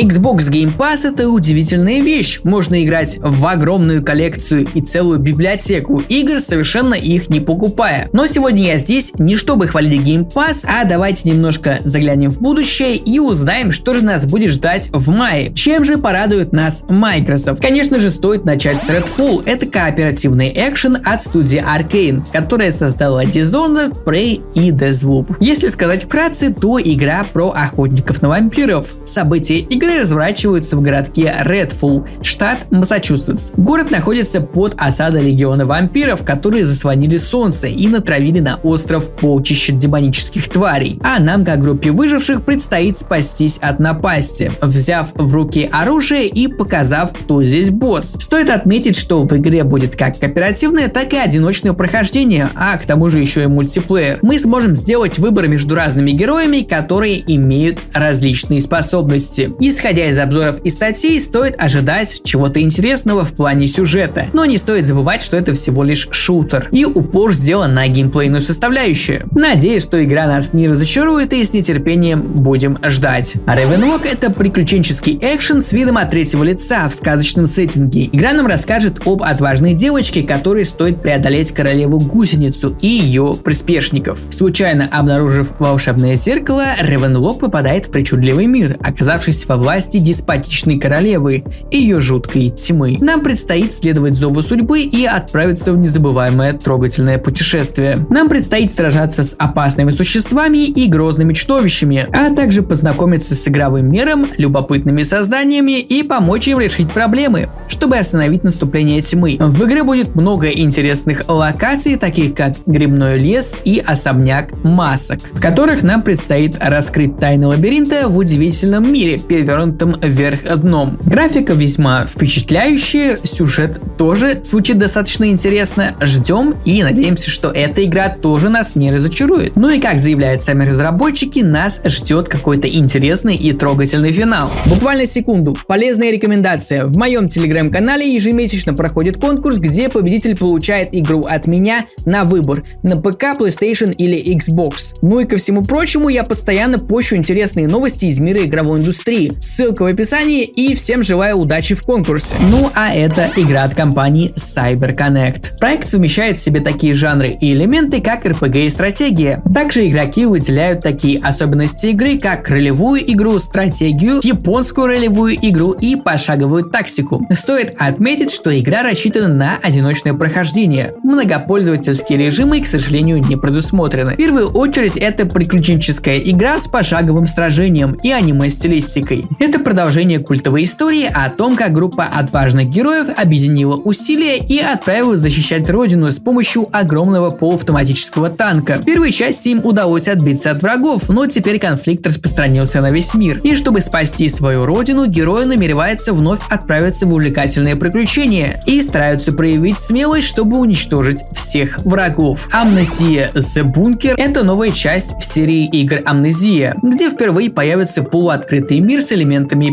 Xbox Game Pass это удивительная вещь. Можно играть в огромную коллекцию и целую библиотеку игр, совершенно их не покупая. Но сегодня я здесь не чтобы хвалить Game Pass, а давайте немножко заглянем в будущее и узнаем, что же нас будет ждать в мае. Чем же порадует нас Microsoft? Конечно же, стоит начать с Redfall. Это кооперативный экшен от студии Arkane, которая создала Dishonored, Prey и Deathloop. Если сказать вкратце, то игра про охотников на вампиров. События игры Игры разворачиваются в городке Редфул, штат Массачусетс. Город находится под осадой легиона вампиров, которые заслонили солнце и натравили на остров полчища демонических тварей. А нам, как группе выживших, предстоит спастись от напасти, взяв в руки оружие и показав, кто здесь босс. Стоит отметить, что в игре будет как кооперативное, так и одиночное прохождение, а к тому же еще и мультиплеер. Мы сможем сделать выбор между разными героями, которые имеют различные способности. И Исходя из обзоров и статей, стоит ожидать чего-то интересного в плане сюжета, но не стоит забывать, что это всего лишь шутер, и упор сделан на геймплейную составляющую. Надеюсь, что игра нас не разочарует и с нетерпением будем ждать. Ravenlock это приключенческий экшен с видом от третьего лица в сказочном сеттинге. Игра нам расскажет об отважной девочке, которой стоит преодолеть королеву гусеницу и ее приспешников. Случайно обнаружив волшебное зеркало, Ravenlock попадает в причудливый мир, оказавшись во власти деспотичной королевы и ее жуткой тьмы. Нам предстоит следовать зову судьбы и отправиться в незабываемое трогательное путешествие. Нам предстоит сражаться с опасными существами и грозными чудовищами, а также познакомиться с игровым миром, любопытными созданиями и помочь им решить проблемы, чтобы остановить наступление тьмы. В игре будет много интересных локаций, таких как грибной лес и особняк масок, в которых нам предстоит раскрыть тайны лабиринта в удивительном мире, перед перевернутым вверх дном. Графика весьма впечатляющая, сюжет тоже звучит достаточно интересно. Ждем и надеемся, что эта игра тоже нас не разочарует. Ну и как заявляют сами разработчики, нас ждет какой-то интересный и трогательный финал. Буквально секунду. Полезная рекомендация. В моем телеграм-канале ежемесячно проходит конкурс, где победитель получает игру от меня на выбор на ПК, PlayStation или Xbox. Ну и ко всему прочему, я постоянно пощу интересные новости из мира игровой индустрии. Ссылка в описании и всем желаю удачи в конкурсе. Ну а это игра от компании CyberConnect. Проект совмещает в себе такие жанры и элементы, как RPG и стратегия. Также игроки выделяют такие особенности игры, как ролевую игру, стратегию, японскую ролевую игру и пошаговую тактику. Стоит отметить, что игра рассчитана на одиночное прохождение. Многопользовательские режимы, к сожалению, не предусмотрены. В первую очередь это приключенческая игра с пошаговым сражением и аниме-стилистикой. Это продолжение культовой истории о том, как группа отважных героев объединила усилия и отправилась защищать родину с помощью огромного полуавтоматического танка. В первой части им удалось отбиться от врагов, но теперь конфликт распространился на весь мир. И чтобы спасти свою родину, герои намереваются вновь отправиться в увлекательные приключения и стараются проявить смелость, чтобы уничтожить всех врагов. Амнезия The Bunker – это новая часть в серии игр Амнезия, где впервые появится полуоткрытый мир с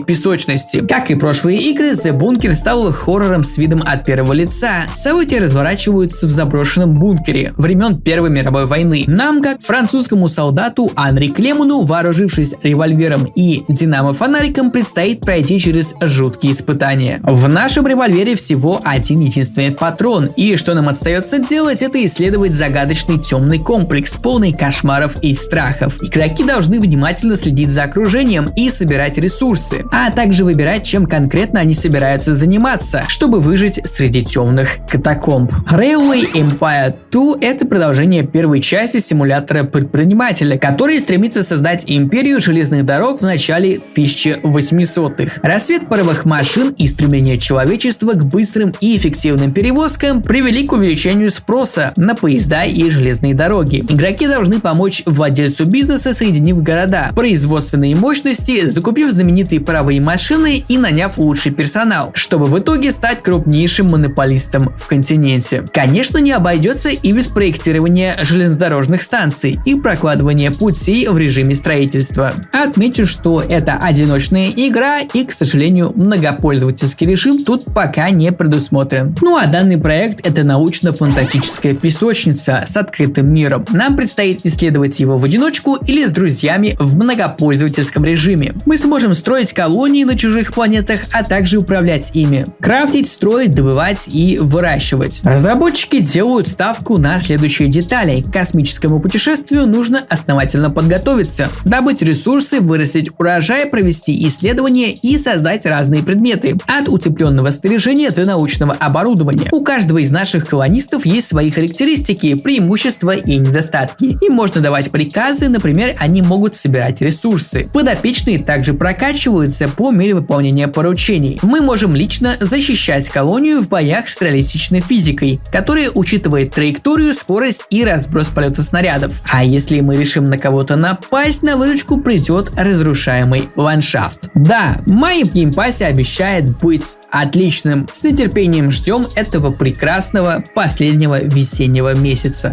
песочности. Как и прошлые игры, The Bunker стал хоррором с видом от первого лица. События разворачиваются в заброшенном бункере времен Первой мировой войны. Нам, как французскому солдату Анри Клемуну, вооружившись револьвером и динамо-фонариком, предстоит пройти через жуткие испытания. В нашем револьвере всего один единственный патрон, и что нам остается делать, это исследовать загадочный темный комплекс, полный кошмаров и страхов. Игроки должны внимательно следить за окружением и собирать ресурсы ресурсы, а также выбирать, чем конкретно они собираются заниматься, чтобы выжить среди темных катакомб. Railway Empire 2 — это продолжение первой части симулятора предпринимателя, который стремится создать империю железных дорог в начале 1800-х. Рассвет паровых машин и стремление человечества к быстрым и эффективным перевозкам привели к увеличению спроса на поезда и железные дороги. Игроки должны помочь владельцу бизнеса, соединив города, производственные мощности, закупив знаменитые паровые машины и наняв лучший персонал, чтобы в итоге стать крупнейшим монополистом в континенте. Конечно, не обойдется и без проектирования железнодорожных станций и прокладывания путей в режиме строительства. Отмечу, что это одиночная игра и, к сожалению, многопользовательский режим тут пока не предусмотрен. Ну а данный проект это научно-фантастическая песочница с открытым миром. Нам предстоит исследовать его в одиночку или с друзьями в многопользовательском режиме. Мы сможем можем строить колонии на чужих планетах, а также управлять ими. Крафтить, строить, добывать и выращивать. Разработчики делают ставку на следующие детали. К космическому путешествию нужно основательно подготовиться, добыть ресурсы, вырастить урожай, провести исследования и создать разные предметы. От утепленного снаряжения до научного оборудования. У каждого из наших колонистов есть свои характеристики, преимущества и недостатки. Им можно давать приказы, например, они могут собирать ресурсы. Подопечные также прокачиваются по мере выполнения поручений. Мы можем лично защищать колонию в боях с реалистичной физикой, которая учитывает траекторию, скорость и разброс полета снарядов. А если мы решим на кого-то напасть, на выручку придет разрушаемый ландшафт. Да, май в Game Pass е обещает быть отличным. С нетерпением ждем этого прекрасного последнего весеннего месяца.